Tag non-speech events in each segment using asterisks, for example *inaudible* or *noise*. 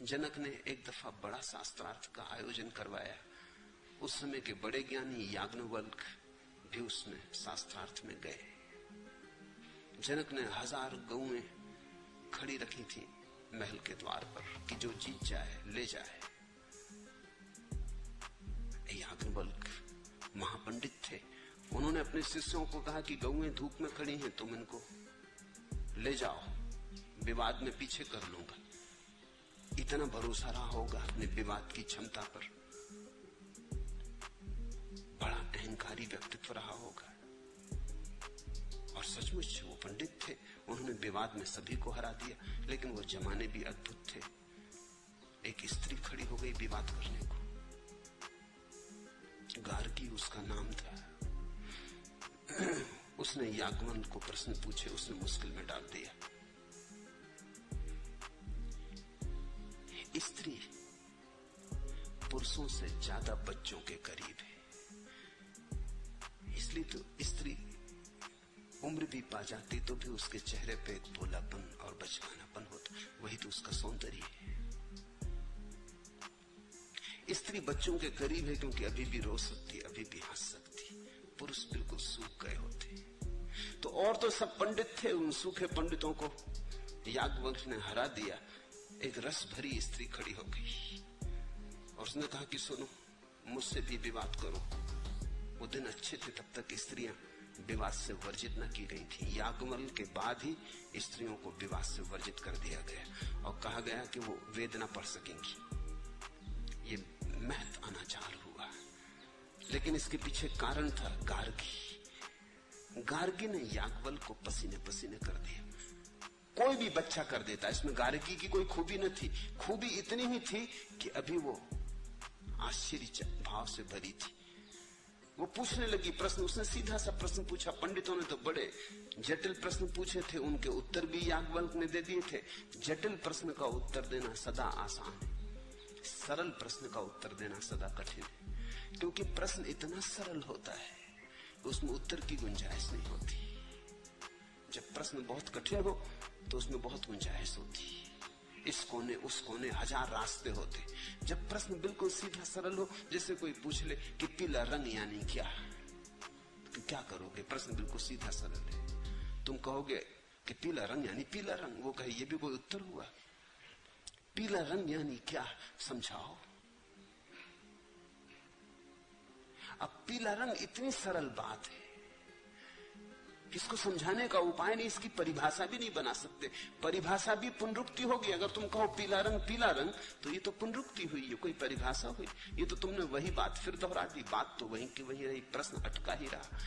जनक ने एक दफ़ा बड़ा शास्त्रार्थ का आयोजन करवाया। उस समय के बड़े ज्ञानी याग्नवल्क भी उसमें शास्त्रार्थ में गए। जनक ने हज़ार गौएँ खड़ी रखी थी महल के द्वार पर कि जो जीत जाए, ले जाए। याग्नवल्क महापंडित थे। उन्होंने अपने शिष्यों को कहा कि गौएँ धूप में खड़ी हैं, तुम इनको ले जाओ। विवाद में पीछे कर लूँगा। इतना भरोसा रहा होगा अपने विवाद की क्षमता पर। बड़ा अहंकारी व्यक्तित्व रहा होगा। और सचमुच वो पंडित थे, उन्होंने विवाद में सभी को हरा दिया, लेकिन वो जमाने भी अद्भुत थे। एक स्त्री खड़ी हो गई विवाद करने को। गार्गी उसका नाम था। *clears throat* उसने यागमन को प्रश्न पूछे, उसने मुश्किल में डाल दिया। स्त्री पुरुषों से ज़्यादा बच्चों के करीब है। इसलिए तो स्त्री उम्र भी पा जाती तो भी उसके चेहरे पे एक भोलापन और बचकानापन होता। वही तो उसका सौंदर्य है। स्त्री बच्चों के करीब है क्योंकि अभी भी रो सकती, अभी भी हंस सकती। पुरुष बिल्कुल सूख गए होते। तो और तो सब पंडित थे, उन सूखे पंडितों को याज्ञवंश ने हरा दिया। एक रस भरी स्त्री खड़ी हो गई। और उसने कहा कि सुनो, मुझसे भी विवाद करो। वो दिन अच्छे थे, तब तक स्त्रियाँ विवाद से वर्जित न की गई थी। यागमल के बाद ही स्त्रियों को विवाद से वर्जित कर दिया गया और कहा गया कि वो वेदना पढ़ सकेंगी। ये महत अनाचार हुआ। लेकिन इसके पीछे कारण था गार्गी। गार्गी ने यागवल को पसीने पसीने कर दिया। कोई भी बच्चा कर देता इसमें गार्गी की कोई खूबी न थी। खूबी इतनी ही थी कि अभी वो आश्चर्य भाव से भरी थी। वो पूछने लगी प्रश्न। उसने सीधा सा प्रश्न पूछा। पंडितों ने तो बड़े जटिल प्रश्न पूछे थे। उनके उत्तर भी याज्ञवल्क ने दे दिए थे। जटिल प्रश्न का उत्तर देना सदा आसान है। सरल प्रश्न का उत्तर देना सदा कठिन है। क्योंकि प्रश्न इतना सरल होता है, उसमें उत्तर की गुंजाइश नहीं होती। जब प्रश्न बहुत कठिन हो तो उसमें बहुत गुंजाइश होती। इस कोने, उस कोने हज़ार रास्ते होते। जब प्रश्न बिल्कुल सीधा सरल हो, जैसे कोई पूछ ले कि पीला रंग यानी क्या? तो क्या करोगे? प्रश्न बिल्कुल सीधा सरल है। तुम कहोगे कि पीला रंग यानी पीला रंग। वो कहे, ये भी कोई उत्तर हुआ? पीला रंग यानी क्या? समझाओ। अब पीला रंग इतनी सरल बात है। इसको समझाने का उपाय नहीं, इसकी परिभाषा भी नहीं बना सकते। परिभाषा भी पुनरुक्ति होगी। अगर तुम कहो पीला रंग पीला रंग तो ये तो पुनरुक्ति हुई, ये कोई परिभाषा हुई। ये तो तुमने वही बात फिर दोहरा दी। बात तो वही की वही रही, प्रश्न अटका ही रहा।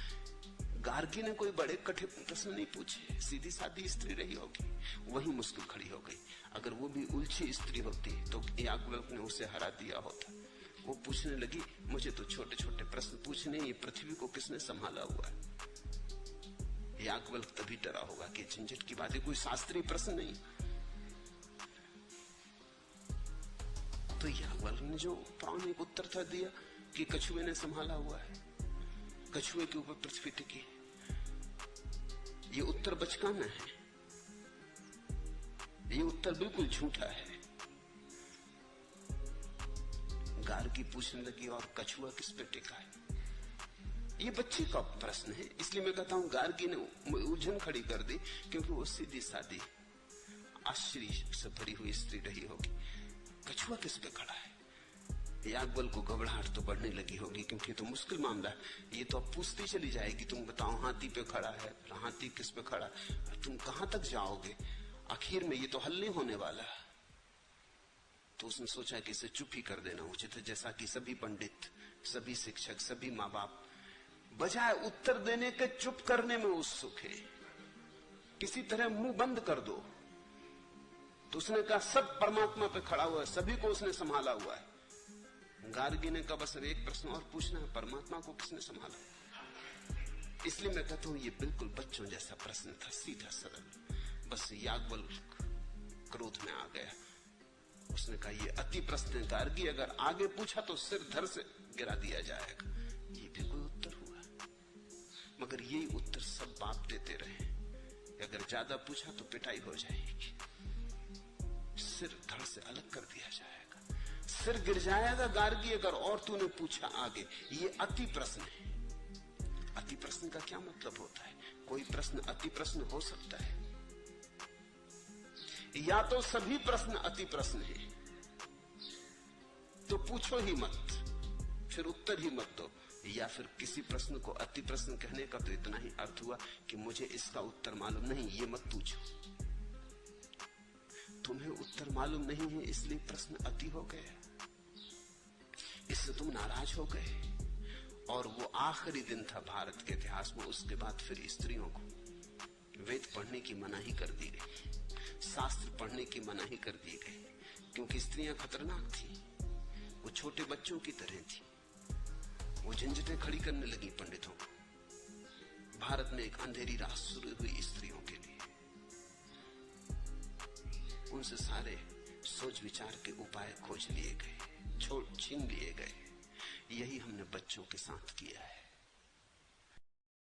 गार्गी ने कोई बड़े कठिन प्रश्न नहीं पूछे। सीधी सादी स्त्री रही होगी, वही मुश्किल खड़ी हो गई। अगर वो भी उलझी स्त्री होती तो याग्वल्क ने उसे हरा दिया होता। वो पूछने लगी, मुझे तो छोटे छोटे प्रश्न पूछने ये पृथ्वी को किसने संभाला हुआ है? याज्ञवल्क तभी डरा होगा कि झंझट की बात है कोई शास्त्रीय प्रश्न नहीं। तो याज्ञवल्क ने जो पौराणिक उत्तर था दिया कि कछुए ने संभाला हुआ है। कछुए के ऊपर पृथ्वी टिकी ये उत्तर बचकाना है। ये उत्तर बिल्कुल झूठा है। गार की पूछने लगी और कछुआ किस पे टिका है? ये बच्चे का प्रश्न है। इसलिए मैं कहता हूँ, गार्गी ने उलझन खड़ी कर दी, क्योंकि वो सीधी सादी, आश्चर्य से भरी हुई स्त्री रही होगी। कछुआ किस पे खड़ा है? याकबल को घबराहट तो बढ़ने लगी होगी, क्योंकि तो मुश्किल मामला है। ये तो अब पूछती चली जाएगी, तुम बताओ, हाथी पे खड़ा है? हाथी किस पे खड़ा है? तुम कहाँ तक जाओगे? आखिर में ये तो हल नहीं होने वाला तो उसने सोचा कि इसे चुप ही कर देना उचित है, जैसा कि सभी पंडित, सभी शिक्षक, सभी माँ बाप बजाय उत्तर देने के चुप करने में उत्सुक है। किसी तरह मुँह बंद कर दो। तो उसने कहा, सब परमात्मा पे खड़ा हुआ है, सभी को उसने संभाला हुआ है। गार्गी ने कहा, बस एक प्रश्न और पूछना है, परमात्मा को किसने संभाला? इसलिए मैं कहता हूँ, ये बिल्कुल बच्चों जैसा प्रश्न था, सीधा सरल। बस यागवल क्रोध में आ गया। उसने कहा, ये अति प्रश्न गार्गी, अगर आगे पूछा तो सिर धर से गिरा दिया जाएगा। ये भी मगर यही उत्तर सब बाप देते रहे। अगर ज़्यादा पूछा तो पिटाई हो जाएगी। सिर धड़ से अलग कर दिया जाएगा। सिर गिर जाएगा, गार्गी अगर और तूने पूछा आगे। ये अति प्रश्न है। अति प्रश्न का क्या मतलब होता है? कोई प्रश्न अति प्रश्न हो सकता है। या तो सभी प्रश्न अति प्रश्न है। तो पूछो ही मत, फिर उत्तर ही मत दो। या फिर किसी प्रश्न को अति प्रश्न कहने का तो इतना ही अर्थ हुआ कि मुझे इसका उत्तर मालूम नहीं, ये मत पूछो। तुम्हें उत्तर मालूम नहीं है, इसलिए प्रश्न अति हो गए। इससे तुम नाराज़ हो गए। और वो आखिरी दिन था भारत के इतिहास में, उसके बाद फिर स्त्रियों को। वेद पढ़ने की मनाही कर दी गई। शास्त्र पढ़ने की मनाही कर दी गई। क्योंकि स्त्रियाँ खतरनाक थी। वो छोटे बच्चों की तरह थी। वो झंझटें खड़ी करने लगी पंडितों। को भारत में एक अंधेरी रात शुरू हुई स्त्रियों के लिए। उनसे सारे सोच विचार के उपाय खोज लिए गए छोड़ छीन लिए गए। यही हमने बच्चों के साथ किया है।